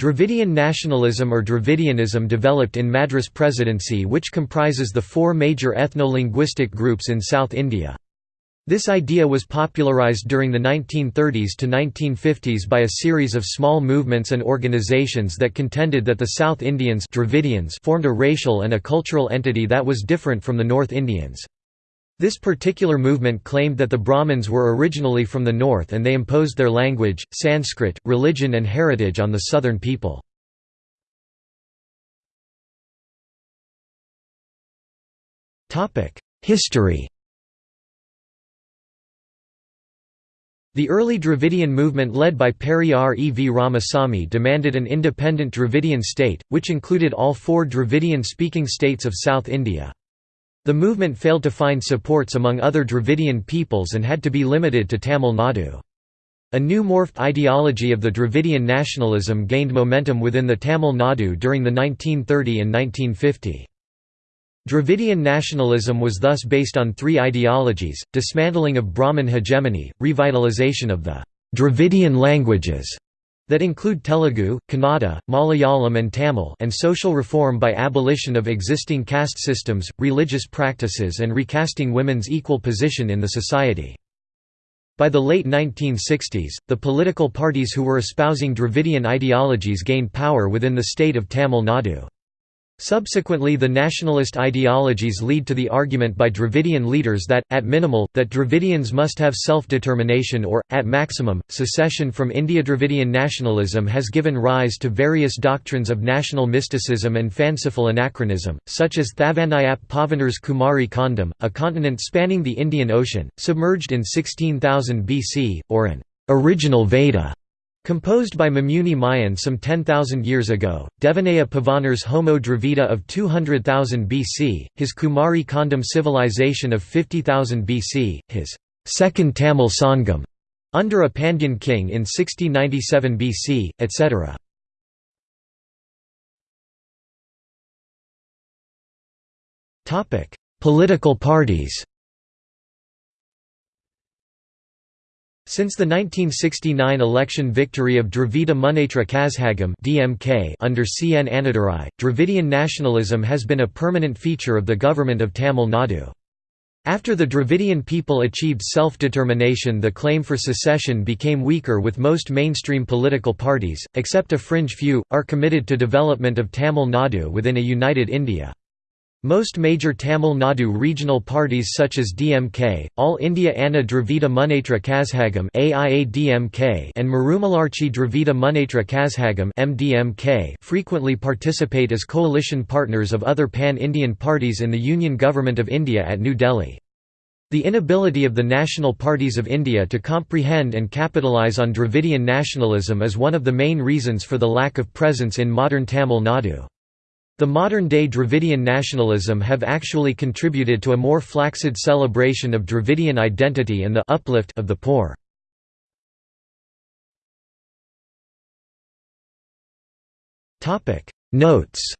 Dravidian nationalism or Dravidianism developed in Madras Presidency which comprises the four major ethno-linguistic groups in South India. This idea was popularized during the 1930s to 1950s by a series of small movements and organizations that contended that the South Indians Dravidians formed a racial and a cultural entity that was different from the North Indians. This particular movement claimed that the Brahmins were originally from the north and they imposed their language, Sanskrit, religion and heritage on the southern people. History The early Dravidian movement led by Periyar E. V. Ramasamy demanded an independent Dravidian state, which included all four Dravidian-speaking states of South India. The movement failed to find supports among other Dravidian peoples and had to be limited to Tamil Nadu. A new morphed ideology of the Dravidian nationalism gained momentum within the Tamil Nadu during the 1930 and 1950. Dravidian nationalism was thus based on three ideologies, dismantling of Brahmin hegemony, revitalization of the Dravidian languages that include Telugu, Kannada, Malayalam and Tamil and social reform by abolition of existing caste systems, religious practices and recasting women's equal position in the society. By the late 1960s, the political parties who were espousing Dravidian ideologies gained power within the state of Tamil Nadu. Subsequently the nationalist ideologies lead to the argument by Dravidian leaders that, at minimal, that Dravidians must have self-determination or, at maximum, secession from India. Dravidian nationalism has given rise to various doctrines of national mysticism and fanciful anachronism, such as Devaneya Pavanar's Kumari Kandam, a continent spanning the Indian Ocean, submerged in 16,000 BC, or an original Veda Composed by Mamuni Mayan some 10,000 years ago, Devaneya Pavanar's Homo Dravida of 200,000 BC, his Kumari Kandam civilization of 50,000 BC, his second Tamil Sangam under a Pandyan king in 6097 BC, etc. Political parties Since the 1969 election victory of Dravida Munnetra Kazhagam (DMK) under C. N. Annadurai, Dravidian nationalism has been a permanent feature of the government of Tamil Nadu. After the Dravidian people achieved self-determination the claim for secession became weaker with most mainstream political parties, except a fringe few, are committed to development of Tamil Nadu within a united India. Most major Tamil Nadu regional parties such as DMK, All India Anna Dravida Munnetra Kazhagam and Marumalarchi Dravida Munnetra Kazhagam frequently participate as coalition partners of other pan-Indian parties in the Union Government of India at New Delhi. The inability of the national parties of India to comprehend and capitalise on Dravidian nationalism is one of the main reasons for the lack of presence in modern Tamil Nadu. The modern-day Dravidian nationalism have actually contributed to a more flaccid celebration of Dravidian identity and the uplift of the poor. Notes